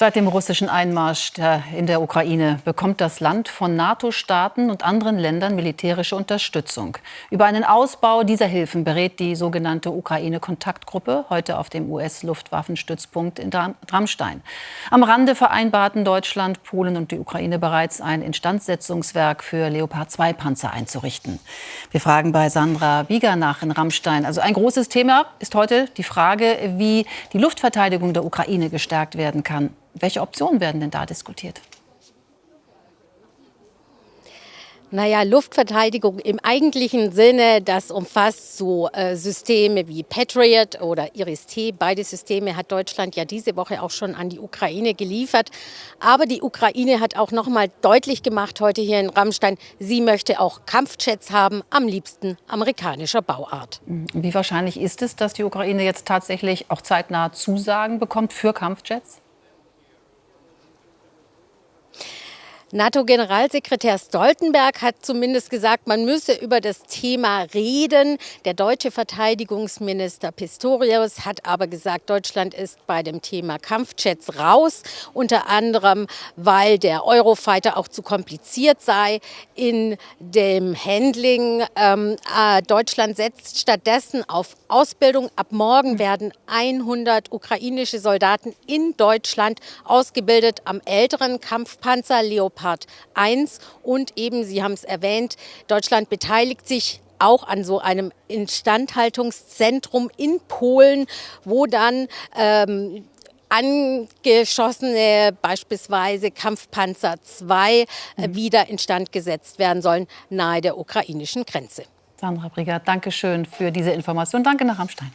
Seit dem russischen Einmarsch in der Ukraine bekommt das Land von NATO-Staaten und anderen Ländern militärische Unterstützung. Über einen Ausbau dieser Hilfen berät die sogenannte Ukraine-Kontaktgruppe heute auf dem US-Luftwaffenstützpunkt in Ramstein. Am Rande vereinbarten Deutschland, Polen und die Ukraine bereits ein Instandsetzungswerk für Leopard-2-Panzer einzurichten. Wir fragen bei Sandra Bieger nach in Ramstein. Also ein großes Thema ist heute die Frage, wie die Luftverteidigung der Ukraine gestärkt werden kann. Welche Optionen werden denn da diskutiert? Naja, Luftverteidigung im eigentlichen Sinne, das umfasst so äh, Systeme wie Patriot oder Iris-T. Beide Systeme hat Deutschland ja diese Woche auch schon an die Ukraine geliefert. Aber die Ukraine hat auch noch mal deutlich gemacht heute hier in Rammstein, sie möchte auch Kampfjets haben, am liebsten amerikanischer Bauart. Wie wahrscheinlich ist es, dass die Ukraine jetzt tatsächlich auch zeitnah Zusagen bekommt für Kampfjets? NATO-Generalsekretär Stoltenberg hat zumindest gesagt, man müsse über das Thema reden. Der deutsche Verteidigungsminister Pistorius hat aber gesagt, Deutschland ist bei dem Thema Kampfjets raus, unter anderem, weil der Eurofighter auch zu kompliziert sei in dem Handling. Ähm, äh, Deutschland setzt stattdessen auf Ausbildung. Ab morgen werden 100 ukrainische Soldaten in Deutschland ausgebildet am älteren Kampfpanzer Leopard Leopard 1 und eben, Sie haben es erwähnt, Deutschland beteiligt sich auch an so einem Instandhaltungszentrum in Polen, wo dann ähm, angeschossene, beispielsweise Kampfpanzer 2, äh, mhm. wieder instand gesetzt werden sollen, nahe der ukrainischen Grenze. Sandra Brigert, danke schön für diese Information. Danke nach Rammstein.